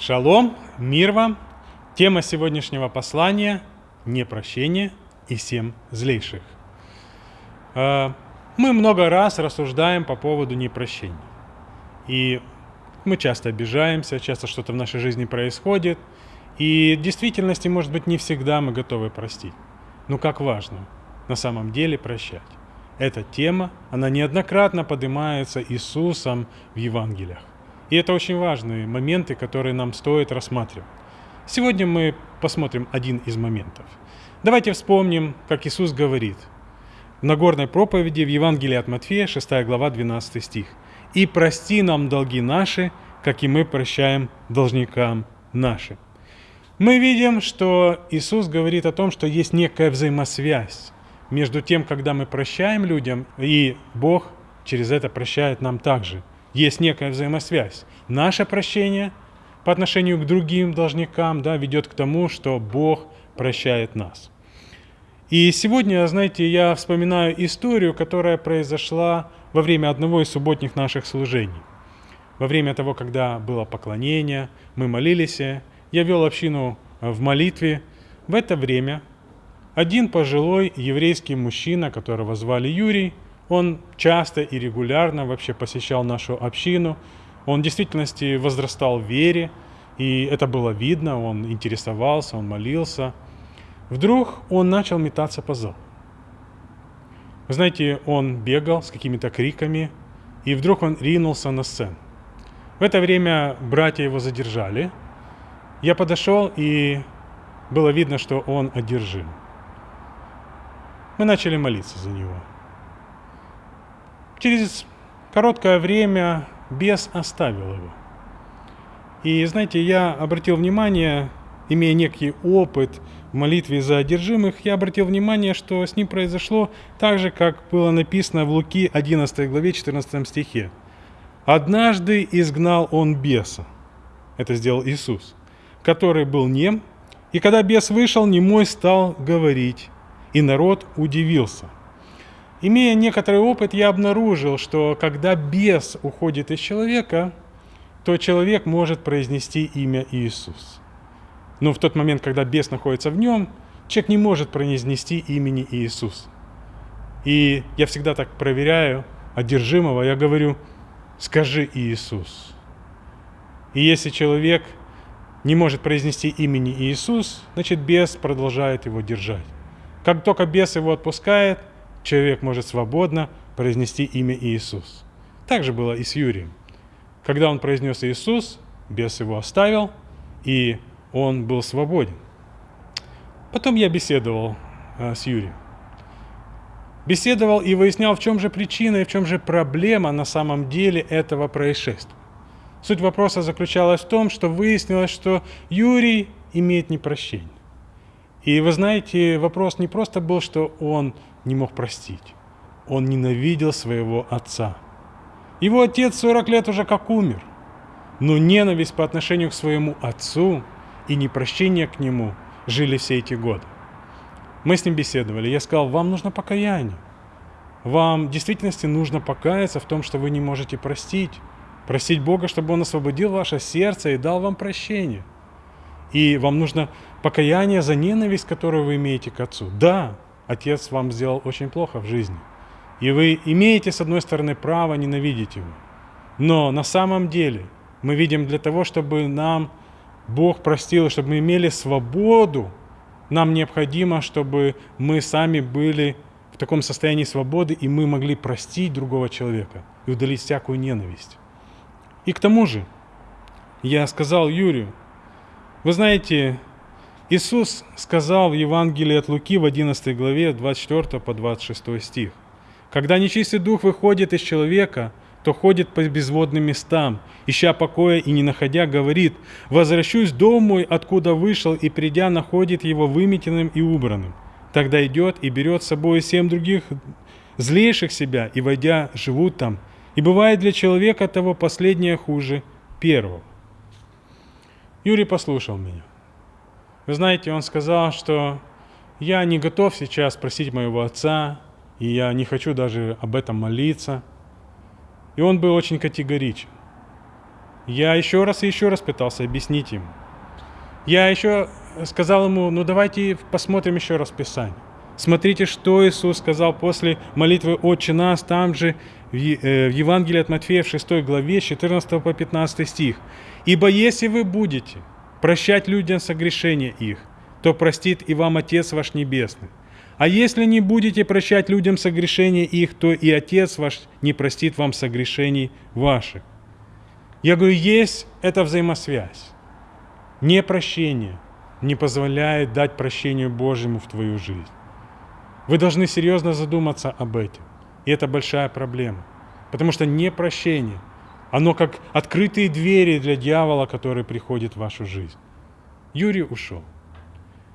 Шалом, мир вам. Тема сегодняшнего послания – непрощение и семь злейших. А, мы много раз рассуждаем по поводу непрощения. И мы часто обижаемся, часто что-то в нашей жизни происходит. И в действительности, может быть, не всегда мы готовы простить. Но как важно на самом деле прощать. Эта тема, она неоднократно поднимается Иисусом в Евангелиях. И это очень важные моменты, которые нам стоит рассматривать. Сегодня мы посмотрим один из моментов. Давайте вспомним, как Иисус говорит в Нагорной проповеди в Евангелии от Матфея, 6 глава, 12 стих. «И прости нам долги наши, как и мы прощаем должникам нашим». Мы видим, что Иисус говорит о том, что есть некая взаимосвязь между тем, когда мы прощаем людям, и Бог через это прощает нам также – есть некая взаимосвязь. Наше прощение по отношению к другим должникам да, ведет к тому, что Бог прощает нас. И сегодня, знаете, я вспоминаю историю, которая произошла во время одного из субботних наших служений. Во время того, когда было поклонение, мы молились, я вел общину в молитве. В это время один пожилой еврейский мужчина, которого звали Юрий, он часто и регулярно вообще посещал нашу общину. Он в действительности возрастал в вере, и это было видно, он интересовался, он молился. Вдруг он начал метаться по залу. Вы знаете, он бегал с какими-то криками, и вдруг он ринулся на сцену. В это время братья его задержали. Я подошел, и было видно, что он одержим. Мы начали молиться за него. Через короткое время бес оставил его. И знаете, я обратил внимание, имея некий опыт в молитве за одержимых, я обратил внимание, что с ним произошло так же, как было написано в Луки 11 главе 14 стихе. «Однажды изгнал он беса». Это сделал Иисус, который был нем, и когда бес вышел, немой стал говорить, и народ удивился – Имея некоторый опыт, я обнаружил, что когда бес уходит из человека, то человек может произнести имя Иисус. Но в тот момент, когда бес находится в нем, человек не может произнести имени Иисус. И я всегда так проверяю одержимого, я говорю, скажи Иисус. И если человек не может произнести имени Иисус, значит бес продолжает его держать. Как только бес его отпускает, человек может свободно произнести имя Иисус. Так же было и с Юрием. Когда он произнес Иисус, бес его оставил, и он был свободен. Потом я беседовал э, с Юрием. Беседовал и выяснял, в чем же причина и в чем же проблема на самом деле этого происшествия. Суть вопроса заключалась в том, что выяснилось, что Юрий имеет непрощение. И вы знаете, вопрос не просто был, что он не мог простить. Он ненавидел своего отца. Его отец 40 лет уже как умер. Но ненависть по отношению к своему отцу и непрощение к нему жили все эти годы. Мы с ним беседовали. Я сказал, вам нужно покаяние. Вам в действительности нужно покаяться в том, что вы не можете простить. Просить Бога, чтобы Он освободил ваше сердце и дал вам прощение. И вам нужно покаяние за ненависть, которую вы имеете к Отцу. Да, Отец вам сделал очень плохо в жизни. И вы имеете, с одной стороны, право ненавидеть его. Но на самом деле мы видим для того, чтобы нам Бог простил, чтобы мы имели свободу, нам необходимо, чтобы мы сами были в таком состоянии свободы, и мы могли простить другого человека и удалить всякую ненависть. И к тому же, я сказал Юрию, вы знаете, Иисус сказал в Евангелии от Луки в 11 главе 24 по 26 стих. «Когда нечистый дух выходит из человека, то ходит по безводным местам, ища покоя и не находя, говорит, «Возвращусь домой, откуда вышел, и придя, находит его выметенным и убранным. Тогда идет и берет с собой семь других злейших себя, и, войдя, живут там. И бывает для человека того последнее хуже первого». Юрий послушал меня. Вы знаете, он сказал, что я не готов сейчас просить моего отца, и я не хочу даже об этом молиться. И он был очень категоричен. Я еще раз и еще раз пытался объяснить ему. Я еще сказал ему, ну давайте посмотрим еще раз Писание. Смотрите, что Иисус сказал после молитвы «Отче нас», там же в э, Евангелии от Матфея в 6 главе, 14 по 15 стих. «Ибо если вы будете прощать людям согрешения их, то простит и вам Отец ваш Небесный. А если не будете прощать людям согрешения их, то и Отец ваш не простит вам согрешений ваших». Я говорю, есть эта взаимосвязь. Непрощение не позволяет дать прощению Божьему в твою жизнь. Вы должны серьезно задуматься об этом. И это большая проблема. Потому что непрощение, оно как открытые двери для дьявола, который приходит в вашу жизнь. Юрий ушел.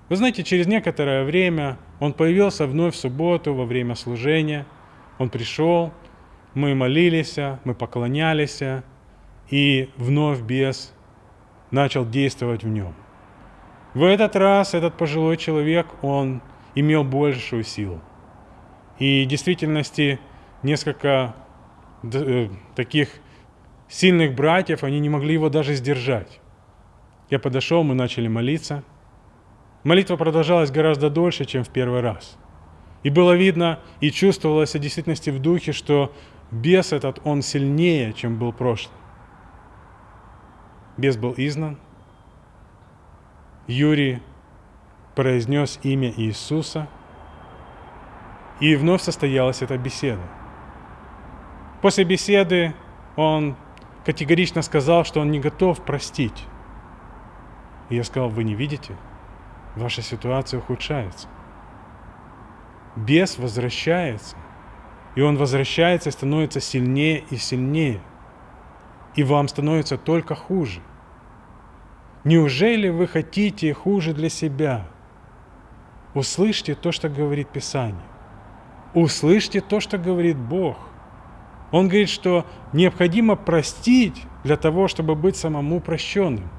Вы знаете, через некоторое время он появился вновь в субботу во время служения. Он пришел, мы молились, мы поклонялись, и вновь бес начал действовать в нем. В этот раз этот пожилой человек, он имел большую силу. И в действительности несколько э, таких сильных братьев, они не могли его даже сдержать. Я подошел, мы начали молиться. Молитва продолжалась гораздо дольше, чем в первый раз. И было видно и чувствовалось в действительности в духе, что бес этот, он сильнее, чем был прошлый. Бес был изгнан. Юрий произнес имя Иисуса, и вновь состоялась эта беседа. После беседы он категорично сказал, что он не готов простить. И я сказал, вы не видите? Ваша ситуация ухудшается. Бес возвращается, и он возвращается и становится сильнее и сильнее – и вам становится только хуже. Неужели вы хотите хуже для себя? Услышьте то, что говорит Писание. Услышьте то, что говорит Бог. Он говорит, что необходимо простить для того, чтобы быть самому прощенным.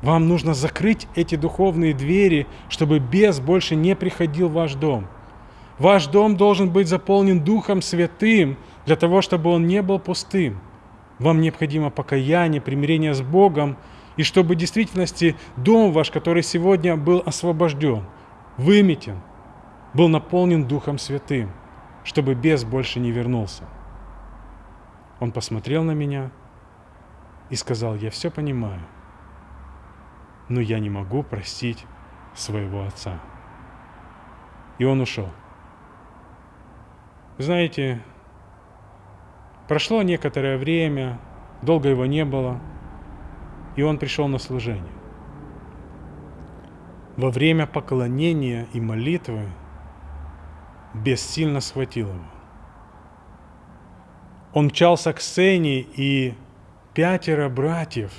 Вам нужно закрыть эти духовные двери, чтобы бес больше не приходил в ваш дом. Ваш дом должен быть заполнен Духом Святым для того, чтобы он не был пустым. Вам необходимо покаяние, примирение с Богом, и чтобы в действительности дом ваш, который сегодня был освобожден, выметен, был наполнен Духом Святым, чтобы бес больше не вернулся. Он посмотрел на меня и сказал, я все понимаю, но я не могу простить своего отца. И он ушел. Знаете, Прошло некоторое время, долго его не было, и он пришел на служение. Во время поклонения и молитвы бессильно схватил его. Он мчался к сцене, и пятеро братьев,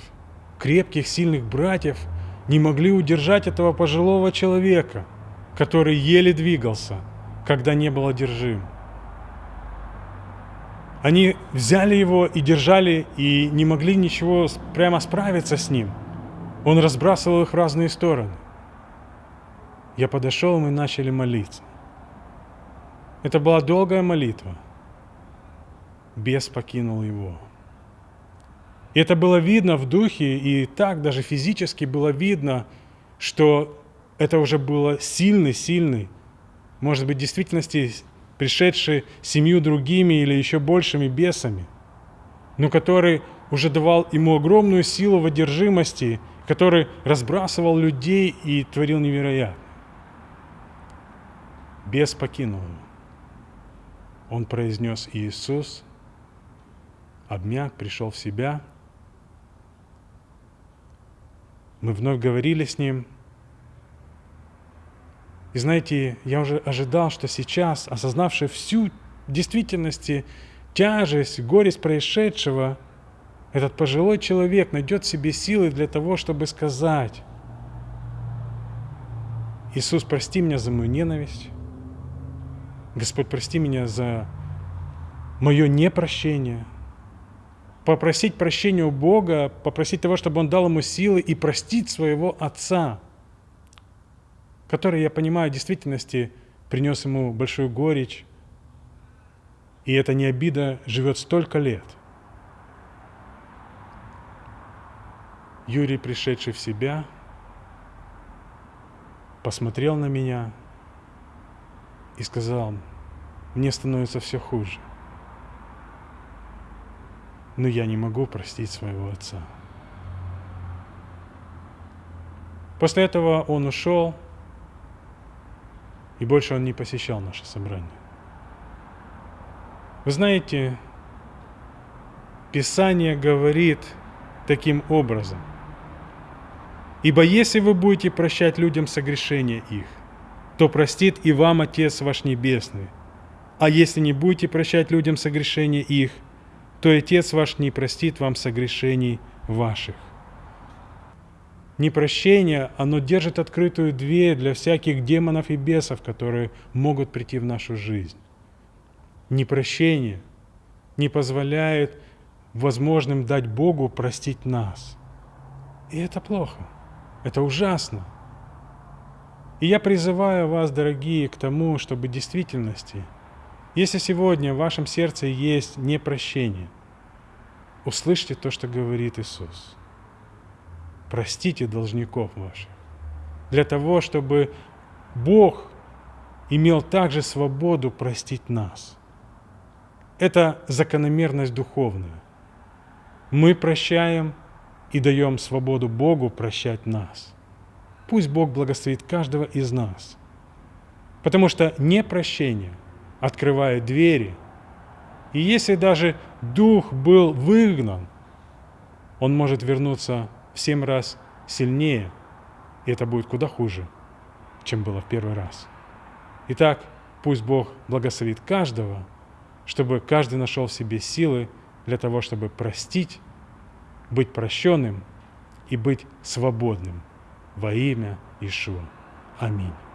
крепких, сильных братьев, не могли удержать этого пожилого человека, который еле двигался, когда не был одержим. Они взяли его и держали, и не могли ничего прямо справиться с ним. Он разбрасывал их в разные стороны. Я подошел, и мы начали молиться. Это была долгая молитва. Бес покинул его. И это было видно в духе, и так даже физически было видно, что это уже было сильный-сильный, может быть, в действительности пришедший семью другими или еще большими бесами, но который уже давал ему огромную силу в одержимости, который разбрасывал людей и творил невероятно. Бес покинул его. Он произнес Иисус, обмяк, пришел в себя. Мы вновь говорили с ним – и знаете, я уже ожидал, что сейчас, осознавший всю действительности тяжесть, горесть происшедшего, этот пожилой человек найдет в себе силы для того, чтобы сказать, Иисус, прости меня за мою ненависть, Господь, прости меня за мое непрощение, попросить прощения у Бога, попросить того, чтобы Он дал ему силы и простить своего отца – который, я понимаю, в действительности принес ему большую горечь, и эта не обида живет столько лет. Юрий, пришедший в себя, посмотрел на меня и сказал, мне становится все хуже. Но я не могу простить своего отца. После этого он ушел, и больше он не посещал наше собрание. Вы знаете, Писание говорит таким образом. Ибо если вы будете прощать людям согрешения их, то простит и вам Отец ваш Небесный. А если не будете прощать людям согрешения их, то Отец ваш не простит вам согрешений ваших. Непрощение, оно держит открытую дверь для всяких демонов и бесов, которые могут прийти в нашу жизнь. Непрощение не позволяет возможным дать Богу простить нас. И это плохо, это ужасно. И я призываю вас, дорогие, к тому, чтобы в действительности, если сегодня в вашем сердце есть непрощение, услышьте то, что говорит Иисус. Простите должников ваших. Для того, чтобы Бог имел также свободу простить нас. Это закономерность духовная мы прощаем и даем свободу Богу прощать нас. Пусть Бог благословит каждого из нас. Потому что непрощение открывает двери. И если даже дух был выгнан, он может вернуться в семь раз сильнее, и это будет куда хуже, чем было в первый раз. Итак, пусть Бог благословит каждого, чтобы каждый нашел в себе силы для того, чтобы простить, быть прощенным и быть свободным во имя Ишуа. Аминь.